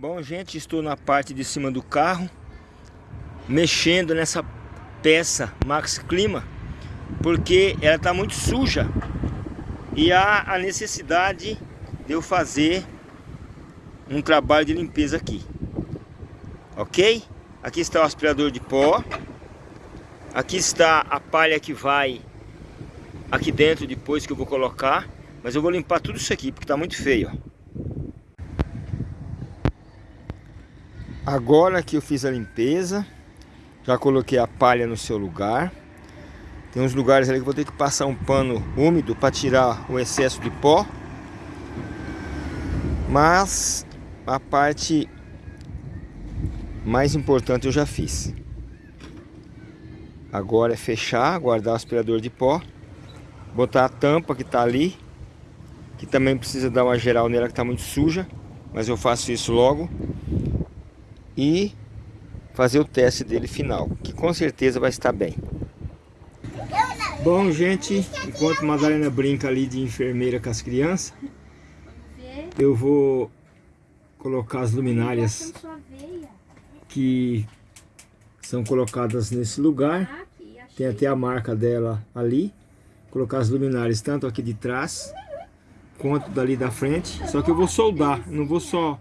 Bom, gente, estou na parte de cima do carro, mexendo nessa peça Max Clima, porque ela está muito suja e há a necessidade de eu fazer um trabalho de limpeza aqui. Ok? Aqui está o aspirador de pó, aqui está a palha que vai aqui dentro depois que eu vou colocar, mas eu vou limpar tudo isso aqui porque está muito feio. Ó. Agora que eu fiz a limpeza, já coloquei a palha no seu lugar. Tem uns lugares ali que vou ter que passar um pano úmido para tirar o excesso de pó. Mas a parte mais importante eu já fiz. Agora é fechar, guardar o aspirador de pó, botar a tampa que está ali, que também precisa dar uma geral nela que está muito suja, mas eu faço isso logo e fazer o teste dele final, que com certeza vai estar bem. Bom, gente, enquanto Madalena brinca ali de enfermeira com as crianças, eu vou colocar as luminárias que são colocadas nesse lugar. Tem até a marca dela ali. Colocar as luminárias tanto aqui de trás quanto dali da frente. Só que eu vou soldar, não vou só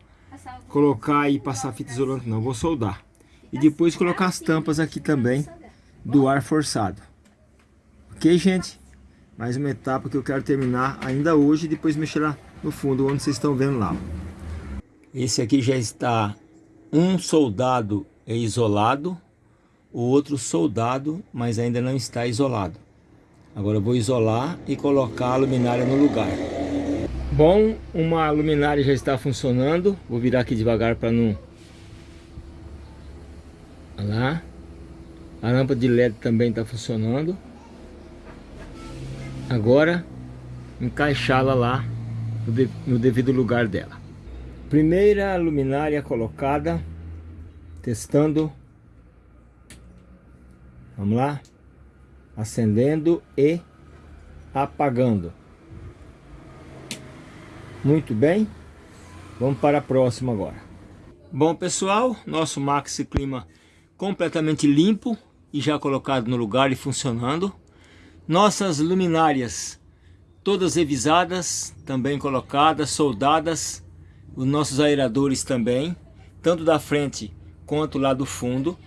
colocar e passar fita isolante não, vou soldar. E depois colocar as tampas aqui também do ar forçado. Ok, gente? Mais uma etapa que eu quero terminar ainda hoje e depois mexer lá no fundo, onde vocês estão vendo lá. Esse aqui já está um soldado isolado, o outro soldado, mas ainda não está isolado. Agora eu vou isolar e colocar a luminária no lugar. Bom, uma luminária já está funcionando. Vou virar aqui devagar para não... Olha lá. A lâmpada de LED também está funcionando. Agora, encaixá-la lá no devido lugar dela. Primeira luminária colocada. Testando. Vamos lá. Acendendo e apagando. Muito bem. Vamos para a próxima agora. Bom pessoal, nosso Maxi Clima completamente limpo e já colocado no lugar e funcionando. Nossas luminárias todas revisadas, também colocadas, soldadas. Os nossos aeradores também, tanto da frente quanto lá do fundo.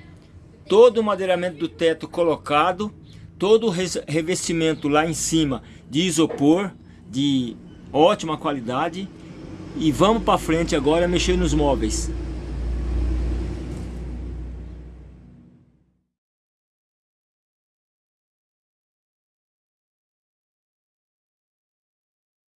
Todo o madeiramento do teto colocado, todo o revestimento lá em cima de isopor, de ótima qualidade. E vamos para frente agora mexer nos móveis.